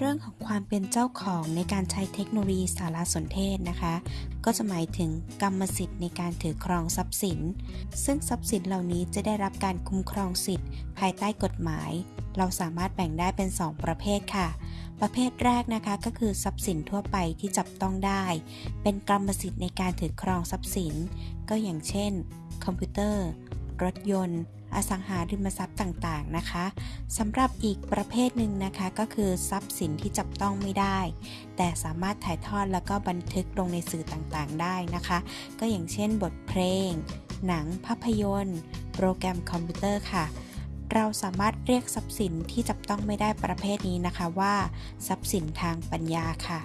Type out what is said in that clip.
เป็นเจ้าของในการใช้เทคโนโลยีสารสนเทศนะคะ ก็จะหมายถึงกรรมสิทธิ์ในการถือครองทรัพย์สิน ซึ่งทรัพย์สินเหล่านี้จะได้รับการคุ้มครองสิทธิ์ ภายใต้กฎหมาย เราสามารถแบ่งได้เป็น 2 ประเภทค่ะ ประเภทแรกนะคะก็คือทรัพย์สินทั่วไปที่จับต้องได้ เป็นกรรมสิทธิ์ในการถือครองทรัพย์สิน ก็อย่างเช่น คอมพิวเตอร์ รถยนต์ อสังหาริมทรัพย์ต่างๆนะคะสำหรับอีกประเภทหนึ่งนะคะก็คือทรัพย์สินที่จับต้องไม่ได้ แต่สามารถถ่ายทอดแล้วก็บันทึกลงในสื่อต่างๆ ได้นะคะ ก็อย่างเช่นบทเพลง หนังภาพยนตร์ โปรแกรมคอมพิวเตอร์ค่ะเราสามารถเรียกทรัพย์สินที่จับต้องไม่ได้ประเภทนี้นะคะว่า ทรัพย์สินทางปัญญาค่ะ